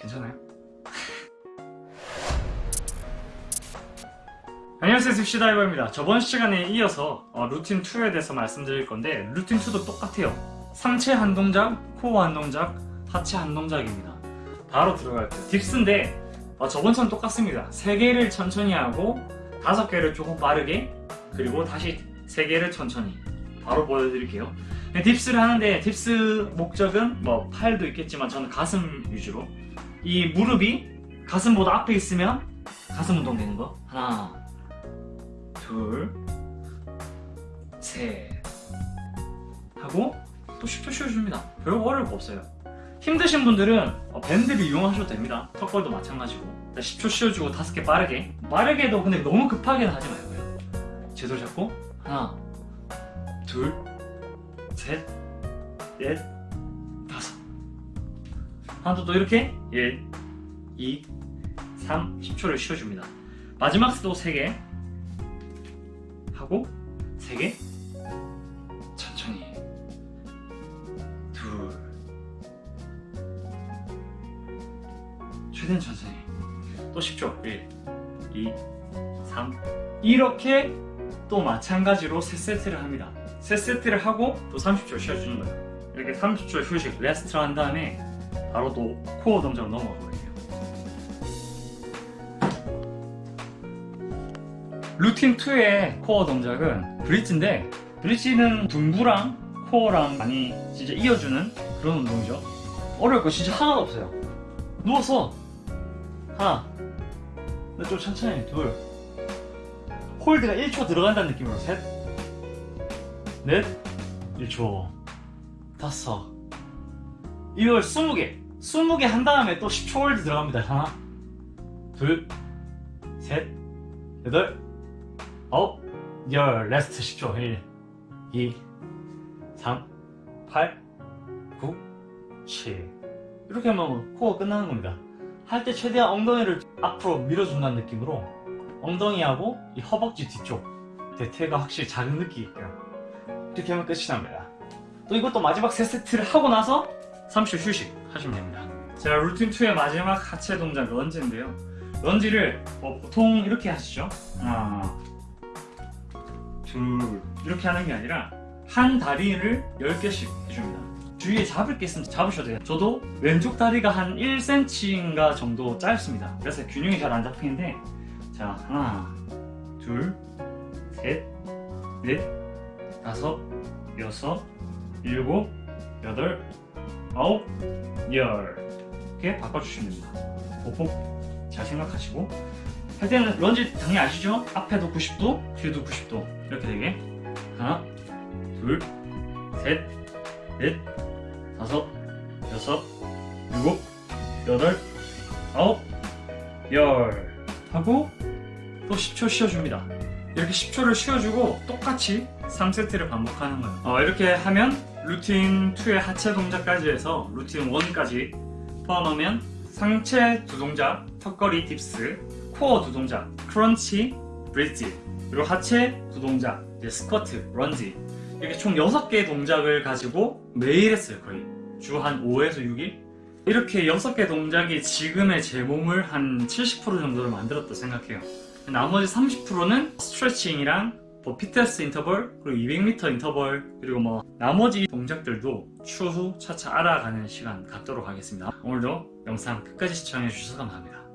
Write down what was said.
괜찮아요? 안녕하세요 딥시다이버입니다. 저번 시간에 이어서 어, 루틴 2에 대해서 말씀드릴 건데 루틴 2도 똑같아요. 상체 한 동작, 코어 한 동작, 하체 한 동작입니다. 바로 들어갈게요. dips인데 어, 저번처럼 똑같습니다. 3개를 천천히 하고 5개를 조금 빠르게 그리고 다시 3개를 천천히. 바로 보여드릴게요. 네, dips를 하는데 dips 목적은 뭐 팔도 있겠지만 저는 가슴 위주로 이 무릎이 가슴보다 앞에 있으면 가슴 운동 되는 거 하나 둘, 셋 하고 또 10초 쉬어줍니다. 별거 어려울 거 없어요. 힘드신 분들은 어, 밴드를 이용하셔도 됩니다. 턱걸도 마찬가지고 10초 쉬어주고 5개 빠르게 빠르게도 근데 너무 급하게는 하지 말고요. 제대로 잡고 하나 둘 셋, 넷, 다섯 하나 또 이렇게 1, 2, 3, 10초를 쉬어줍니다. 마지막 수도 3개 하고 세개 천천히 둘. 최대한 천천히. 또 10초. 1 2 3 이렇게 또 마찬가지로 세 세트를 합니다. 세 세트를 하고 또 30초 쉬어주는 거예요. 이렇게 30초 휴식 rest를 한 다음에 바로 또 코어 동작으로 넘어가 버릴게요. 루틴 2의 코어 동작은 브릿지인데 브릿지는 둔부랑 코어랑 많이 진짜 이어주는 그런 운동이죠. 어려울 거 진짜 하나도 없어요. 누워서 하나 근데 좀 천천히 둘. hold가 1초 들어간다는 느낌으로 셋넷 1초 다섯. 이걸 20개 20개 한 다음에 또 10초 hold 들어갑니다. 하나 둘셋 여덟 아홉, 열, rest 10초. 1, 2, 3, 8, 9, 7 이렇게 하면 코어 끝나는 겁니다. 할 때 최대한 엉덩이를 앞으로 밀어준다는 느낌으로 엉덩이하고 이 허벅지 뒤쪽 대퇴가 확실히 자극 느끼게끔 이렇게 하면 끝이 납니다. 또 이것도 마지막 세 세트를 하고 나서 30초 휴식 하시면 됩니다. 자 루틴 2의 마지막 하체 동작 lunge인데요. lunge를 뭐 보통 이렇게 하시죠. 하나 둘. 이렇게 하는 게 아니라 한 다리를 10개씩 해줍니다. 주위에 잡을 게 있으면 잡으셔도 돼요. 저도 왼쪽 다리가 한 1cm인가 정도 짧습니다. 그래서 균형이 잘 안 잡히는데 자 하나 둘셋넷 다섯 여섯 일곱 여덟 아홉 열. 이렇게 바꿔주시면 됩니다. 보폭 잘 생각하시고. 할 때는 런지 당연히 아시죠? 앞에도 90도, 뒤에도 90도. 이렇게 되게. 하나, 둘, 셋, 넷, 다섯, 여섯, 일곱, 여덟, 아홉, 열. 하고 또 10초 쉬어줍니다. 이렇게 10초를 쉬어주고 똑같이 3세트를 반복하는 거예요. 어, 이렇게 하면 루틴 2의 하체 동작까지 해서 루틴 1까지 포함하면 상체 두 동작, 턱걸이 dips, 코어 두 동작, crunch, 브릿지 그리고 하체 두 동작, 스쿼트, 런지. 이렇게 총 6개의 동작을 가지고 매일 했어요 거의. 주 한 5에서 6일 이렇게 6개 동작이 지금의 제 몸을 한 70% 정도를 만들었다 생각해요. 나머지 30%는 스트레칭이랑 뭐 피트니스 인터벌 그리고 200m 인터벌 그리고 뭐 나머지 동작들도 추후 차차 알아가는 시간 갖도록 하겠습니다. 오늘도 영상 끝까지 시청해 주셔서 감사합니다